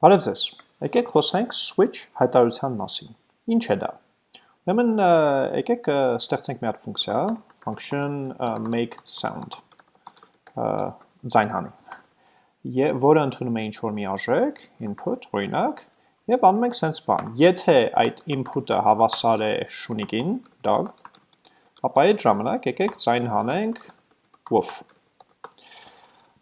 Բարև ձեզ։ Եկեք խոսենք switch հայտարարության մասին։ Ինչ է դա։ Ուրեմն եկեք ստեղծենք մի հատ ֆունկցիա, function make sound ձայն հանի։ Եվ որը ընդունում է ինչ-որ մի արժեք, input, օրինակ, եւ անում ենք sense բան։ Եթե այդ input-ը հավասար է շունիկին, dog, ապա այդ ժամանակ եկեք ձայն հանենք woof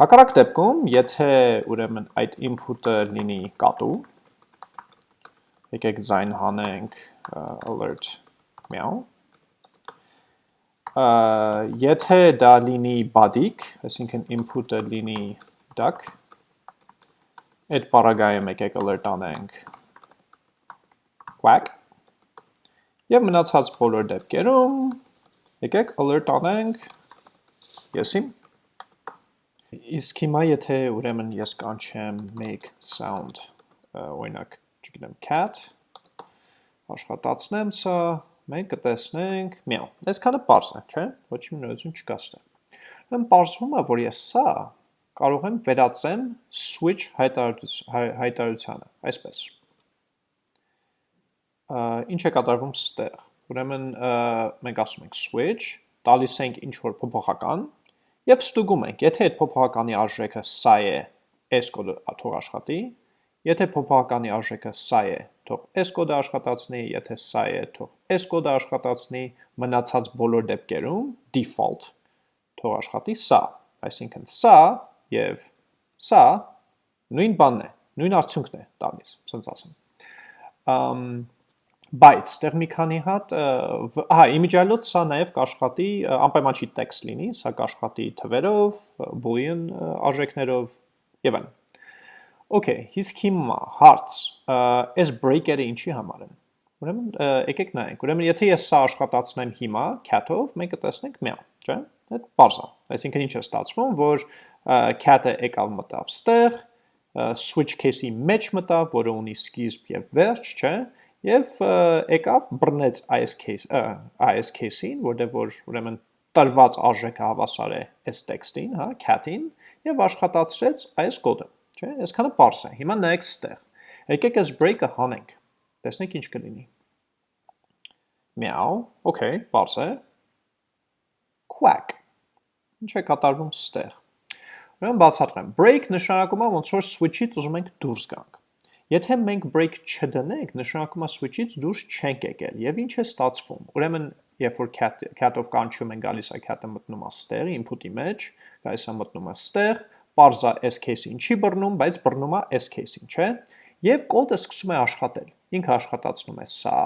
Հակառակ դեպքում, եթե ուրեմն այդ input-ը լինի կատու, եկեք ձայն հանենք alert meow, եթե դա լինի բադիկ, այսինքն input-ը լինի duck, այդ պարագայում եկեք alert անենք quack, և մնացած բոլոր դեպքերում եկեք alert անենք եսիմ, Իսկ հիմա եթե ուրեմն ես կանչեմ make sound, օրինակ, չգիտեմ, cat, աշխատացնեմ սա, մենք կտեսնենք միա, այսքանը պարզ է, չէ, ոչ մի նորություն չկա ստե։ Ուրեմն պարզվում է, որ ես սա կարող եմ վերածեմ switch հայտարարությանը, այսպես։ Ինչ է կատարվում ստեղ։ Ուրեմն մենք ասում ենք switch, տալիս ենք ինչ որ փոփոխական, Եվ ստուգում ենք, եթե այդ փոփոխականի արժեքը սա է, s կոդը թող աշխատի, եթե փոփոխականի արժեքը սա է, թող s կոդը աշխատացնի, եթե սա է, թող s կոդը աշխատացնի, մնացած բոլոր դեպքերում default թող աշխատի սա, այսինքն սա եւ սա նույն բանն է, նույն արդյունքն է տալիս, ասենց ասեմ։ Ամ բայց ստեղ մի քանի հատ, հա, իմիջիալոց սա նաև կաշխատի անպայման չի տեքստ լինի, սա կաշխատի թվերով, boolean արժեքներով եւ այլն։ Okay, իսկ հիմա հարց, այս breaker-ը ինչի համար են։ Ուրեմն եկեք նայենք։ Ուրեմն եթե ես սա աշխատացնեմ հիմա cat-ով, մենք կտեսնենք meow, չէ՞։ Այդ բարձ է։ Այսինքն ինչ է ստացվում, որ cat-ը եկավ մտավ ստեղ, switch case-ի մեջ մտավ, որը ունի սկիզբ եւ վերջ, չէ՞ Եվ եկավ բռնեց այս case այս case-ին, որտեղ որ ուրեմն տրված արժեքը հավասար է այս տեքստին, հա, cat-ին, եւ աշխատացրեց այս կոդը, չէ՞։ Այսքանը པարս է։ Հիմա նայեք ստեղ։ Եկեք այս break-ը հանենք։ Տեսնենք ինչ կլինի։ Meow, okay, է։ Quack։ Ինչ է կատարվում ստեղ։ Ուրեմն բացատրեմ։ Break նշանակում է ոնց որ switch-ից ուզում ենք դուրս գանք։ Եթե մենք break չդնենք, նշանակում է switch-ից դուրս չենք եկել, եւ ինչ է ստացվում։ Ուրեմն, երբ որ cat cat-ով կանչում են գալիս է cat-ը մտնում է ստեղ, input-ի մեջ, գալիս է մտնում է ստեղ, parza s case-ին չի բռնում, բայց բռնում է s case-ին, չէ՞։ Եվ կոդը սկսում է աշխատել։ Ինքը աշխատացնում է սա,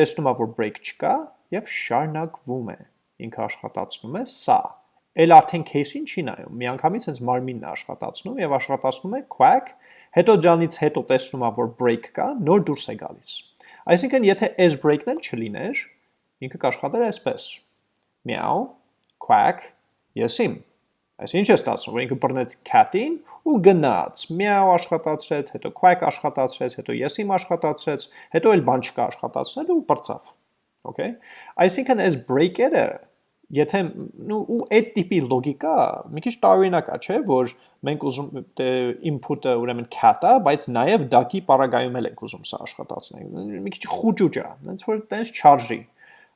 տեսնում է, որ break չկա եւ շարունակվում է։ Ինքը աշխատացնում է սա էլ արդեն case-ին չի նայում, միանգամից հենց մարմինն է աշխատացնում եւ աշխատացնում է quack Հետո դրանից հետո տեսնում ա, որ break կա, նոր դուրս է գալիս։ Այսինքն, եթե այս break-ն էլ չլիներ, ինքը կաշխատեր այսպես. meow, quack, եսիմ։ Այս ինչ է ստացվում, որ ինքը բռնեց cat-ին ու գնաց, meow աշխատացրեց, հետո quack աշխատացրեց, հետո եսիմ աշխատացրեց, հետո էլ բան չկա աշխատացնել ու բրծավ։ Okay։ Այսինքն այս break-երը եթե ու ու այդ տիպի լոգիկա մի քիչ տարօրինակ է, չէ, որ մենք ուզում input-ը ուրեմն cat-ա, բայց նաև DAC-ի պարագայում էլ ենք ուզում սա աշխատացնել։ Մի քիչ խուճուճ է, հենց որ տենց charge-ի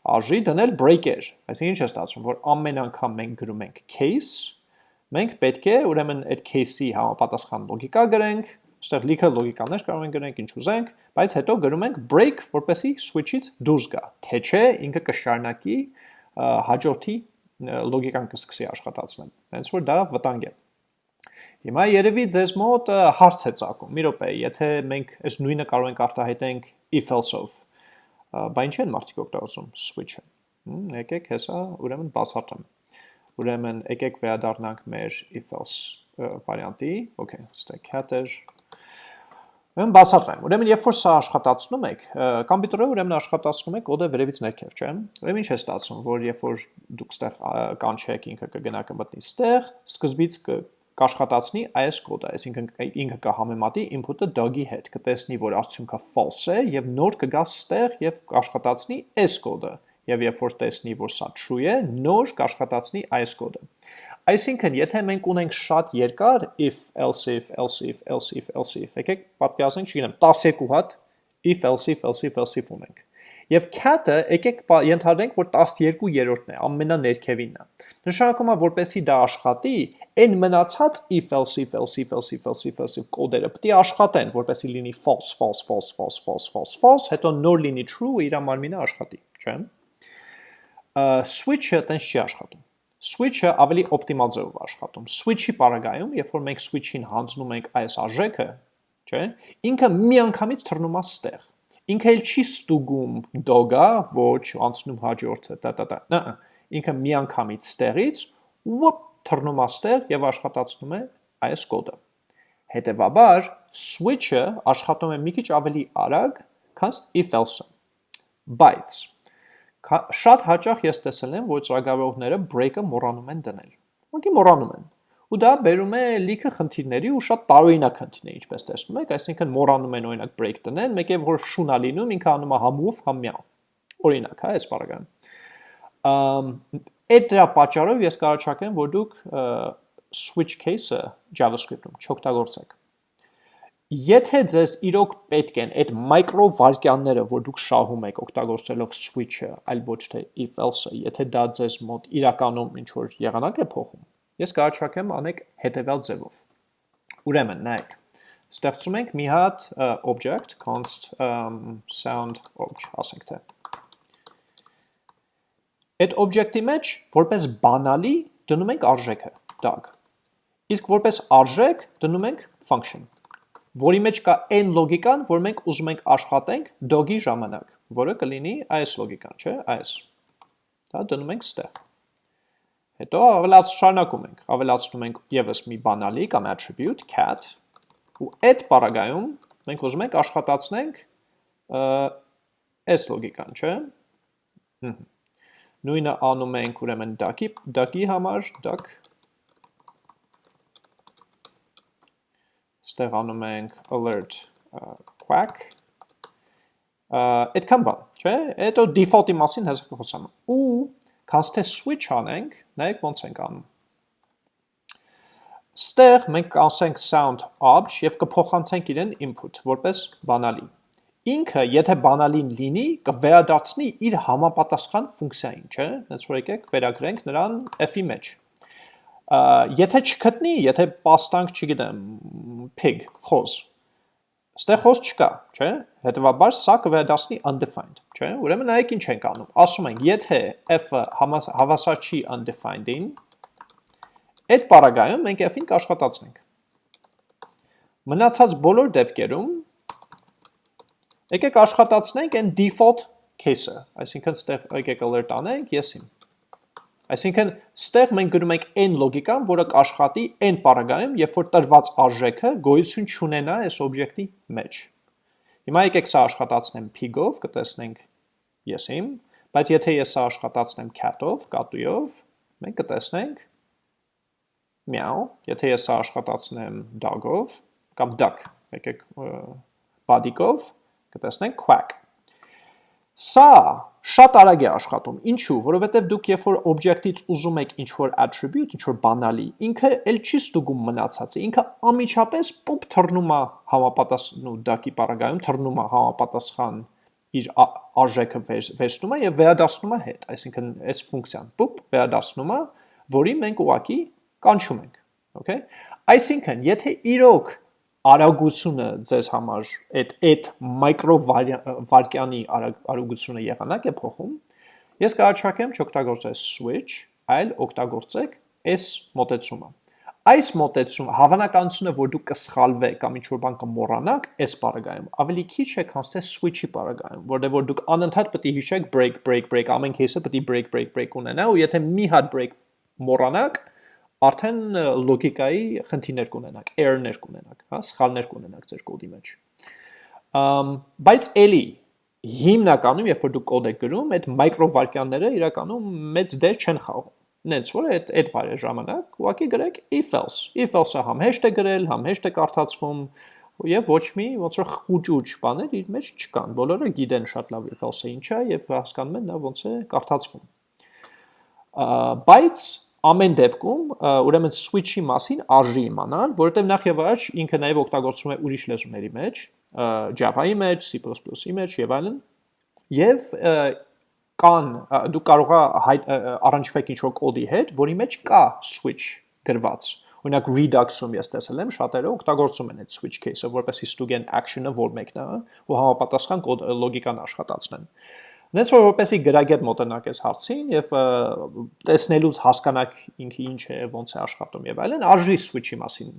արժի դնել breaker, այսինքն ինչ է ստացվում, որ ամեն անգամ մենք գրում ենք case, մենք պետք է ուրեմն այդ case-ի համապատասխան լոգիկա գրենք, այստեղ լիքը լոգիկաներ կարող ենք գրենք ինչ ուզենք, բայց հետո գրում ենք break, որպեսի switch-ից դուրս գա, թե չէ ինքը կշարունակի հաջորդի լոգիկան կսկսի աշխատացնել։ Հենց որ դա վտանգ է։ Հիմա երևի ձեզ մոտ հարց է ցակում։ Մի րոպե, եթե մենք այս նույնը կարող ենք արտահայտենք if else-ով, բա ինչ են մարդիկ օգտագործում switch-ը։ Եկեք հեսա ուրեմն բացատրեմ։ Ուրեմն եկեք վերադառնանք մեր if else վարիանտի, okay, ստե cat-եր Ուրեմն բացատրեմ։ Ուրեմն երբ որ սա աշխատացնում եք, կոմպյուտերը ուրեմն աշխատացնում է կոդը վերևից ներքև, չէ՞։ Ուրեմն ինչ է ստացվում, որ երբ որ դուք ստեղ կանչեք ինքը կգնա կմտնի ստեղ, սկզբից կաշխատացնի այս կոդը, այսինքն ինքը կհամեմատի input-ը dog-ի հետ, կտեսնի, որ արդյունքը false է եւ նոր կգա ստեղ եւ կաշխատացնի այս կոդը։ Եվ երբ որ տեսնի, որ սա true է, նոր կաշխատացնի այս կոդը։ Այսինքն, եթե մենք ունենք շատ երկար if, else if, else if, else if, else if, եկեք պատկերացնենք, չգիտեմ, 12 հատ if, else if, else if, else if ունենք։ Եվ cat-ը եկեք ենթադրենք, որ 12-րդն է, ամենաներքևինն է։ Նշանակում է, որպեսի դա աշխատի, այն մնացած if, else if, else if, else if, else if, else if կոդերը պետք է աշխատեն, որպեսի լինի false, false, false, false, false, false, false, հետո նոր լինի true, իր մարմինը աշխատի, չէ՞։ Switch-ը տենց չի աշխատում switch-ը ավելի օպտիմալ ձևով աշխատում։ Switch-ի պարագայում, երբ որ մենք switch-ին հանձնում ենք այս արժեքը, չէ, ինքը միանգամից թռնում է ստեղ։ Ինքը էլ չի ստուգում dog-ը, ոչ, անցնում հաջորդը, տա տա տա։ Նա ինքը միանգամից ստեղից ուպ թռնում է ստեղ եւ աշխատացնում է այս կոդը։ Հետևաբար, switch-ը աշխատում է մի քիչ ավելի արագ, քան if else-ը։ Բայց շատ հաճախ ես տեսել եմ, որ ծրագրավորողները break-ը մոռանում են դնել։ Ուղղակի մոռանում են։ Ու դա բերում է լիքը խնդիրների ու շատ տարօրինակ խնդիրների, ինչպես տեսնում եք, այսինքն մոռանում են օրինակ break դնել, մեկ է որ շունա լինում, ինքը անում է համով համ միա։ Օրինակ, հա, այս բառը։ Ամ այդ դրա պատճառով ես կարաչակեմ, որ դուք switch case-ը JavaScript-ում չօգտագործեք Եթե ձեզ իրոք պետք են այդ մայկրո վարկյանները, որ դուք շահում եք օգտագործելով switch-ը, այլ ոչ թե if else-ը, եթե դա ձեզ մոտ իրականում ինչ որ եղանակ է փոխում, ես կհաճախեմ անեք հետևյալ ձևով։ Ուրեմն, նայեք, ստեղծում ենք մի հատ object const um, sound obj, ասենք թե։ Այդ object-ի մեջ որպես բանալի դնում ենք արժեքը, tag։ Իսկ որպես արժեք դնում ենք function որի մեջ կա այն լոգիկան, որ մենք ուզում ենք աշխատենք dog-ի ժամանակ, որը կլինի այս լոգիկան, չէ, այս։ Դա դնում ենք ստեղ։ Հետո ավելաց շարունակում ենք, ավելացնում ենք եւս մի բանալի կամ attribute cat, ու այդ բaragայում մենք ուզում ենք աշխատացնենք այս լոգիկան, չէ։ Նույնը անում ենք ուրեմն duck-ի, duck-ի համար, duck ստեղ անում ենք alert quack. այդքան բան, չէ՞։ Հետո default-ի մասին հեսա կխոսամ։ Ու քանց թե switch անենք, նայեք ոնց ենք անում։ Ստեղ մենք ասենք sound obj եւ կփոխանցենք իրեն input որպես բանալի։ Ինքը, եթե բանալին լինի, կվերադարձնի իր համապատասխան ֆունկցիային, չէ՞։ Հենց որ եկեք վերագրենք նրան f-ի մեջ եթե չգտնի, եթե պաստանք, չգիտեմ, pig, խոզ, ստեղ խոզ չկա, չէ, հետևաբար սա կվերադասնի undefined, չէ, ուրեմն նայեք ինչ ենք անում, ասում ենք, եթե f-ը հավասար չի undefined-ին, այդ պարագայում մենք f-ին կաշխատացնենք, մնացած բոլոր դեպքերում, եկեք աշխատացնենք են default case-ը, այսինքն ստեղ եկեք alert անենք, ես իմ, Այսինքն, ստեղ մենք գրում ենք n լոգիկան, որը կաշխատի n պարագայում, երբ որ տրված արժեքը գոյություն չունենա այս օբյեկտի մեջ։ Հիմա եկեք սա աշխատացնեմ pig-ով, կտեսնենք ես իմ, բայց եթե ես սա աշխատացնեմ cat-ով, կատույով, մենք կտեսնենք meow, եթե ես սա աշխատացնեմ dog-ով կամ duck, եկեք բադիկով, կտեսնենք quack։ Սա շատ արագ է աշխատում։ Ինչու՞, որովհետև դուք երբ որ օբյեկտից ուզում եք ինչ-որ attribute, ինչ-որ բանալի, ինքը էլ չի ստուգում մնացածը։ Ինքը ամիջապես պոպ թռնում է համապատասխան ու դակի պարագայում թռնում է համապատասխան իր արժեքը վերցնում է եւ վերադասնում է հետ, այսինքն այս ֆունկցիան պոպ վերադասնում է, որի մենք ուղակի կանչում ենք, okay? Այսինքն, եթե իրոք արագությունը ձեզ համար այդ այդ մայկրովարկյանի արագությունը եղանակ է փոխում, ես կհարչակեմ չօգտագործել switch, այլ օգտագործեք այս մոտեցումը։ Այս մոտեցումը հավանականությունը, որ դուք կսխալվեք կամ ինչ-որ բան կմոռանաք, այս բaragայում ավելի քիչ է, քան թե switch-ի բaragայում, որտեղ որ դուք անընդհատ պետք է հիշեք break break break, ամեն кейսը պետք է break break break ունենա ու եթե մի հատ break մոռանաք, արդեն լոգիկայի խնդիրներ կունենաք, error-ներ կունենաք, հա, սխալներ կունենաք ձեր կոդի մեջ։ Ամ բայց էլի հիմնականում, երբ որ դու կոդ եք գրում, այդ մայկրովարկյանները իրականում մեծ դեր չեն խաղում։ Նենց որ այդ այդ վայրի ժամանակ ուղղակի գրեք if else։ If else-ը համ հեշտ է գրել, համ հեշտ է կարդացվում, եւ ոչ մի ոնց որ խուճուճ բաներ իր մեջ չկան։ Բոլորը գիտեն շատ լավ if else-ը ինչ է եւ հասկանում են նա ոնց է կարդացվում։ Բայց ամեն դեպքում ուրեմն switch-ի մասին արժի իմանալ, որովհետև նախ եւ առաջ ինքը նաեւ օգտագործվում է ուրիշ լեզուների մեջ, Java-ի մեջ, C++-ի մեջ եւ այլն։ Եվ կան դու կարող ես առնչվեք ինչ-որ կոդի հետ, որի մեջ կա switch գրված։ Օրինակ Redux-ում ես տեսել եմ շատերը օգտագործում են այդ switch case-ը, որպեսզի ստուգեն action-ը որ մեկն է, ու համապատասխան կոդ լոգիկան աշխատացնեն։ Նենց որ որպեսի գրագետ մոտենակ այս հարցին եւ տեսնելուց հասկանաք ինքը ինչ է, ոնց է աշխատում եւ այլն, արժի switch-ի մասին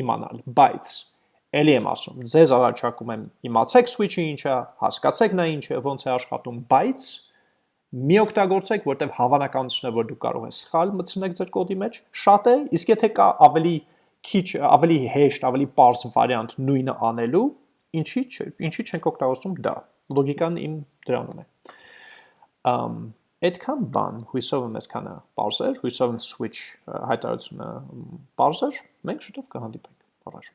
իմանալ, բայց ելի եմ ասում, ձեզ առաջարկում եմ իմացեք switch-ը ինչ է, հասկացեք նա ինչ է, ոնց է աշխատում, բայց մի օգտագործեք, որտեղ հավանականությունը, որ դուք կարող եք սխալ մտցնեք ձեր կոդի մեջ, շատ է, իսկ եթե կա ավելի քիչ, ավելի հեշտ, ավելի པարզ վարիանտ նույնը անելու, ինչի՞ չէ, ինչի՞ չենք օգտագործում դա։ Լոգիկան իմ դրանում է։ Ամ այդքան բան, հույսով եմ այսքանը པարզ էր, հույսով եմ switch հայտարարությունը པարզ էր, մենք շուտով կհանդիպենք։ Առաջ